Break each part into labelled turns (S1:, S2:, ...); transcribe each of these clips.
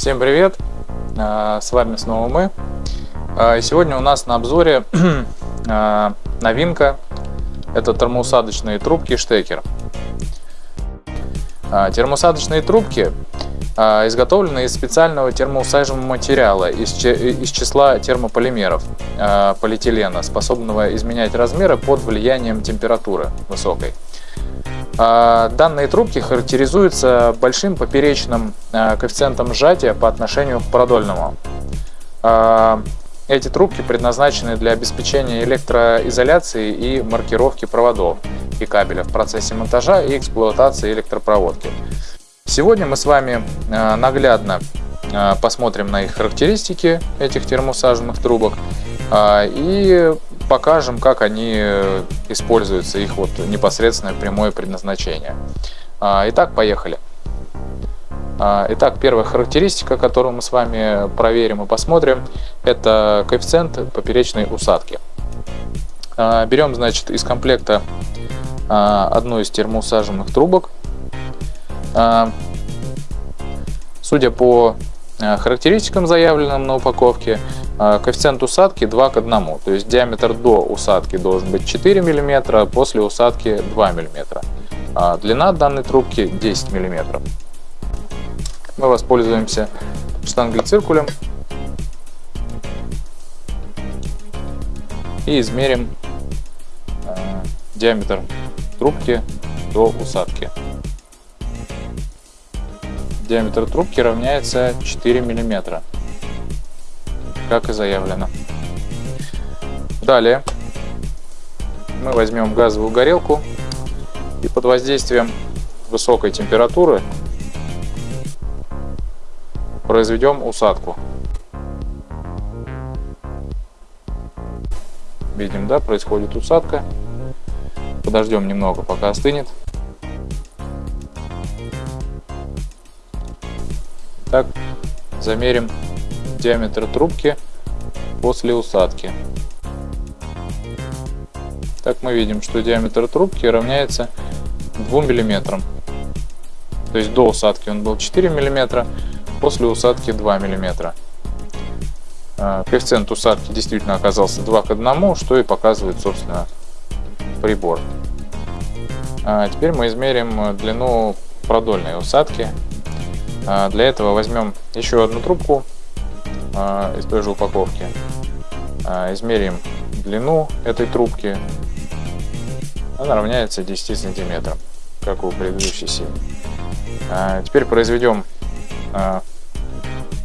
S1: Всем привет! А, с вами снова мы. А, сегодня у нас на обзоре а, новинка. Это термоусадочные трубки штекер. Термоусадочные трубки изготовлены из специального термоусаживаемого материала из числа термополимеров полиэтилена, способного изменять размеры под влиянием температуры высокой. А, данные трубки характеризуются большим поперечным а, коэффициентом сжатия по отношению к продольному. А, эти трубки предназначены для обеспечения электроизоляции и маркировки проводов и кабеля в процессе монтажа и эксплуатации электропроводки. Сегодня мы с вами наглядно посмотрим на их характеристики этих термоусаженных трубок и покажем, как они э, используются, их вот непосредственное прямое предназначение. А, итак, поехали. А, итак, первая характеристика, которую мы с вами проверим и посмотрим, это коэффициент поперечной усадки. А, берем, значит, из комплекта одну из термоусаженных трубок. Судя по характеристикам, заявленным на упаковке, коэффициент усадки 2 к 1, то есть диаметр до усадки должен быть 4 мм, после усадки 2 мм. А длина данной трубки 10 мм. Мы воспользуемся штангой-циркулем и измерим а, диаметр трубки до усадки. Диаметр трубки равняется 4 миллиметра как и заявлено. Далее мы возьмем газовую горелку и под воздействием высокой температуры произведем усадку. Видим, да, происходит усадка. Подождем немного, пока остынет. Так, замерим диаметр трубки после усадки. Так мы видим, что диаметр трубки равняется 2 мм. То есть до усадки он был 4 мм, после усадки 2 мм. А, коэффициент усадки действительно оказался 2 к 1, что и показывает, собственно, прибор. А теперь мы измерим длину продольной усадки. А, для этого возьмем еще одну трубку а, из той же упаковки. А, измерим длину этой трубки. Она равняется 10 сантиметрам, как у предыдущей серии. А, теперь произведем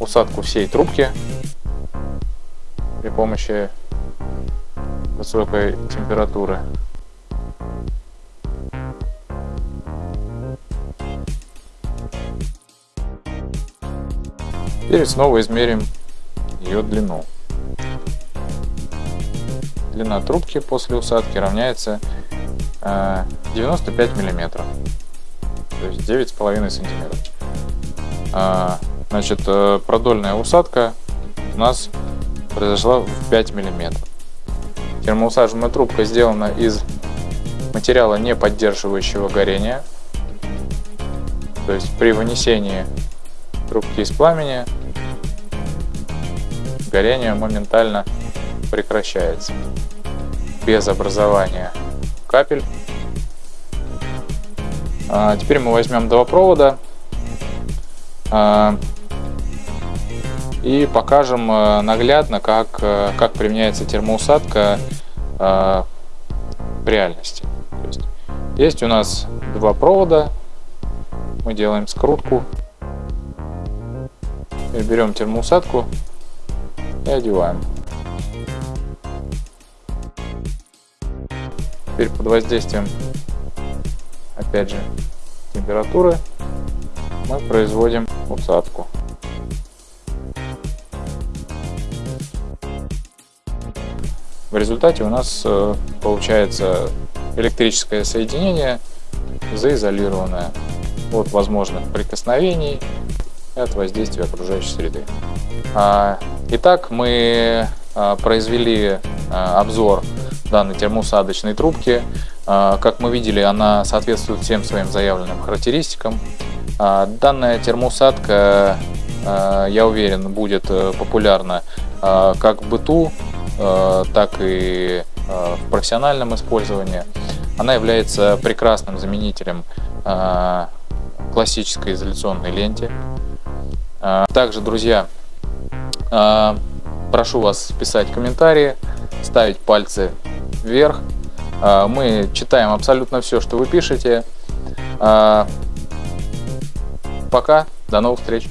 S1: усадку всей трубки при помощи высокой температуры. Теперь снова измерим ее длину. Длина трубки после усадки равняется 95 э, миллиметров, то есть 9,5 сантиметров. А, значит, э, продольная усадка у нас произошла в 5 миллиметров. Термоусаженная трубка сделана из материала, не поддерживающего горения. То есть при вынесении трубки из пламени горение моментально прекращается без образования капель. А, теперь мы возьмем два провода а, и покажем а, наглядно, как, как применяется термоусадка в реальности. есть, есть у нас два провода, мы делаем скрутку, берем термоусадку и одеваем. Теперь под воздействием, опять же, температуры мы производим усадку. В результате у нас э, получается электрическое соединение заизолированное от возможных прикосновений и от воздействия окружающей среды. А, итак, мы а, произвели а, обзор данной термоусадочной трубки. Как мы видели, она соответствует всем своим заявленным характеристикам. Данная термоусадка я уверен, будет э, популярна как в быту, так и в профессиональном использовании. Она является прекрасным заменителем классической изоляционной ленте. Также, друзья, прошу вас писать комментарии, ставить пальцы вверх. Э, Мы читаем абсолютно все, что вы пишете. Э, Пока, до новых встреч!